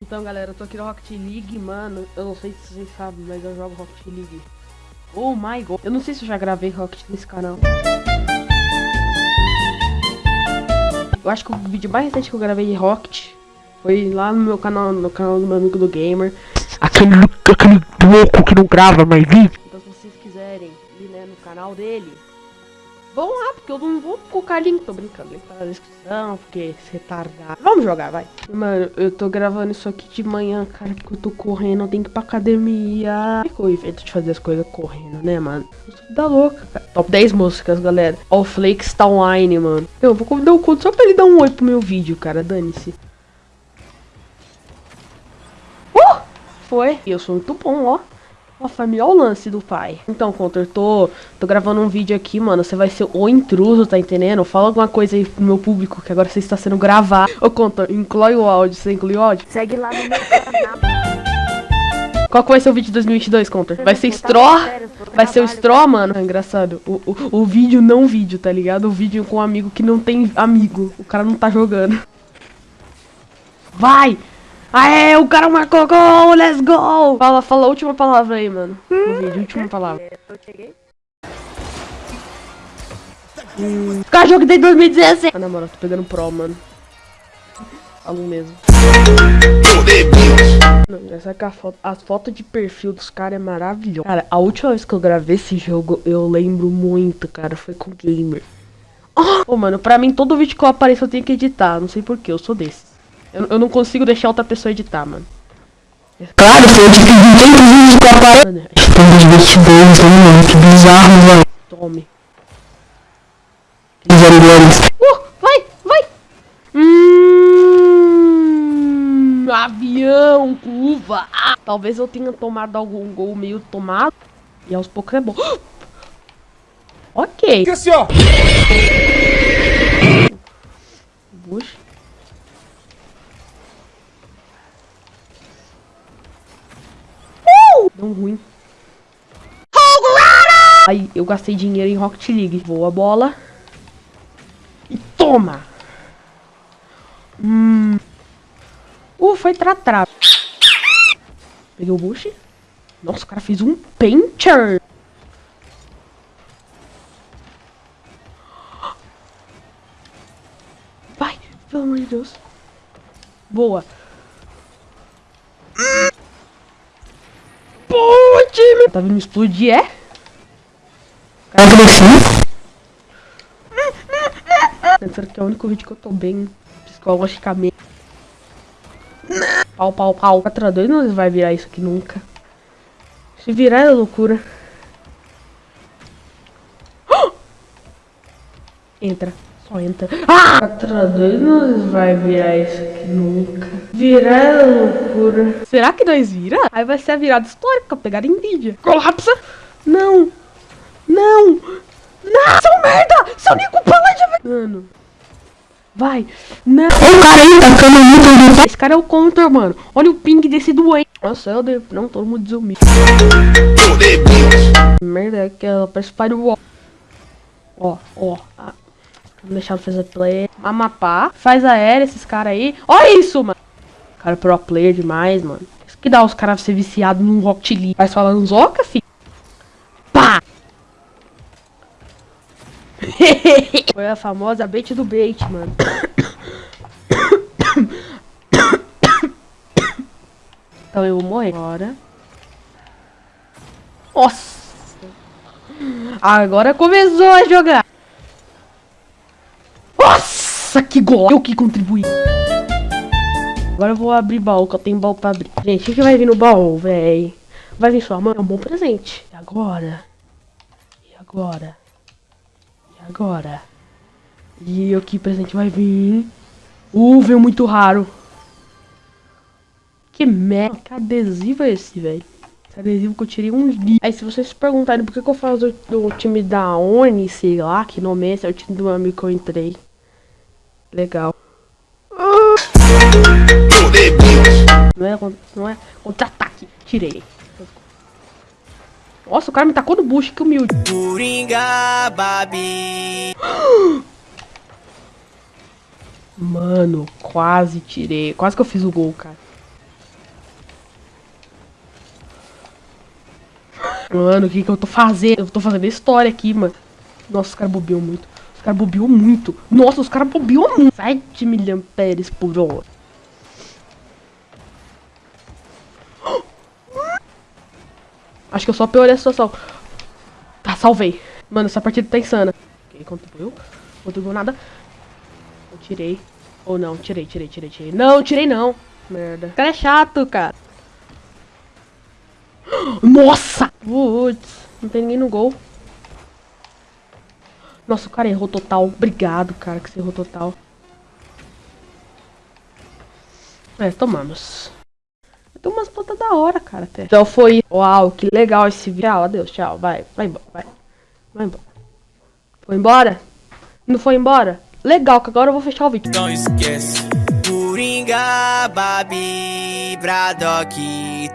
Então galera, eu tô aqui no Rocket League, mano. Eu não sei se vocês sabem, mas eu jogo Rocket League. Oh my god. Eu não sei se eu já gravei Rocket nesse canal. Eu acho que o vídeo mais recente que eu gravei de Rocket Foi lá no meu canal, no canal do meu amigo do Gamer. Aquele, aquele louco que não grava mais vídeo Então se vocês quiserem ir né, no canal dele Vão lá, porque eu não vou colocar link, tô brincando, link tá na descrição, porque retardado. Vamos jogar, vai. Mano, eu tô gravando isso aqui de manhã, cara, que eu tô correndo, eu tenho que ir pra academia. O efeito de fazer as coisas correndo, né, mano? Eu sou da louca, cara. Top 10 músicas, galera. All Flakes tá online, mano. Eu vou convidar o Conto só pra ele dar um oi pro meu vídeo, cara, dane-se. Uh! Foi. Eu sou muito bom, ó. Ó, família, olha o lance do pai. Então, Conter, tô, tô gravando um vídeo aqui, mano. Você vai ser o intruso, tá entendendo? Fala alguma coisa aí pro meu público, que agora você está sendo gravado. Ô, Conter, inclui o áudio. Você inclui o áudio? Segue lá no meu canal. Qual que vai ser o vídeo de 2022, Conter? Vai ser Straw? Vai ser o Straw, mano? É engraçado. O, o, o vídeo não vídeo, tá ligado? O vídeo com um amigo que não tem amigo. O cara não tá jogando. Vai! Aê, o cara marcou gol, let's go! Fala, fala a última palavra aí, mano. No vídeo, última palavra. Eu cheguei. Hum. Cara, jogo desde 2016. Ah, na moral, tô pegando pro, mano. Falo mesmo. Não, essa que a foto, as fotos de perfil dos caras é maravilhosa. Cara, a última vez que eu gravei esse jogo, eu lembro muito, cara, foi com o Gamer. Oh, mano, pra mim, todo vídeo que eu apareço eu tenho que editar. Não sei porquê, eu sou desse. Eu, eu não consigo deixar outra pessoa editar, mano. Claro, foi eu tive 20 vídeos com a parada Mano, Tem 22, hein, mano, que bizarro, velho tome. Uh, vai, vai! Hum, avião, curva. Ah, talvez eu tenha tomado algum gol meio tomado. E aos poucos é bom. ok. Assim, ó. Deu ruim. Aí, eu gastei dinheiro em Rocket League. Voa a bola. E toma! Hum. Uh, foi tratrá. Peguei o Bush. Nossa, o cara fez um painter. Vai, pelo amor de Deus. Boa. Boa, time. Tá vindo explodir, é? Pensando que é o único vídeo que eu tô bem psicologicamente. Pau, pau, pau. 4x2 não vai virar isso aqui nunca. Se virar é loucura. Entra. Só entra. Ah! 4x2 não vai virar isso aqui nunca. Virar é loucura. Será que nós vira? Aí vai ser a virada histórica. Pegar em Nvidia. Colapsa. Não. Não. Não. Seu merda. Seu Nico Paladin. Mano. Vai. Não. O cara aí tá ficando muito Esse cara é o counter, mano. Olha o ping desse doente. Nossa, eu devo. Não, todo mundo desumir. Merda, é que ela parece firewall. Ó, ó. Ah, Vamos deixar fazer play. Amapá. Faz aérea esses caras aí. Olha isso, mano. Cara, pro player demais, mano. Isso que dá os caras ser viciados num Rocket League. Vai falando zoca, fi. Pá! Foi a famosa bait do bait, mano. Então eu vou morrer agora. Nossa! Agora começou a jogar. Nossa, que gol! Eu que contribuí. Agora eu vou abrir baú, que eu tenho baú pra abrir. Gente, o que, vai vir no baú, véi? Vai vir sua mãe? É um bom presente. E agora? E agora? E agora? E o que presente vai vir? Uh, veio muito raro. Que merda. Que adesivo é esse, velho? Esse adesivo que eu tirei um dia. Aí se vocês se perguntarem por que, que eu faço do, do time da ONI, sei lá, que nome é esse, é o time do meu amigo que eu entrei. Legal. Contra-ataque. Tirei. Nossa, o cara me tacou no bucho, que humilde. Coringa, babi. Mano, quase tirei. Quase que eu fiz o gol, cara. Mano, o que que eu tô fazendo? Eu tô fazendo história aqui, mano. Nossa, os caras bobeou muito. Os caras bobeou muito. Nossa, os caras bobiam muito. 7 milhão pérez por hora. Acho que eu só piorei a situação. Tá, salvei. Mano, essa partida tá insana. Ok, contribuiu. Contribuiu nada. Eu tirei. Ou não, tirei, tirei, tirei, tirei. Não, tirei não. Merda. O cara é chato, cara. Nossa! Putz, não tem ninguém no gol. Nossa, o cara errou total. Obrigado, cara, que você errou total. É, tomamos. Tem umas plantas da hora, cara, até. Então foi... Uau, que legal esse vídeo. Tchau, adeus, tchau. Vai, vai embora, vai. Vai embora. Foi embora? Não foi embora? Legal, que agora eu vou fechar o vídeo. Não esquece. Coringa, Babi, Braddock,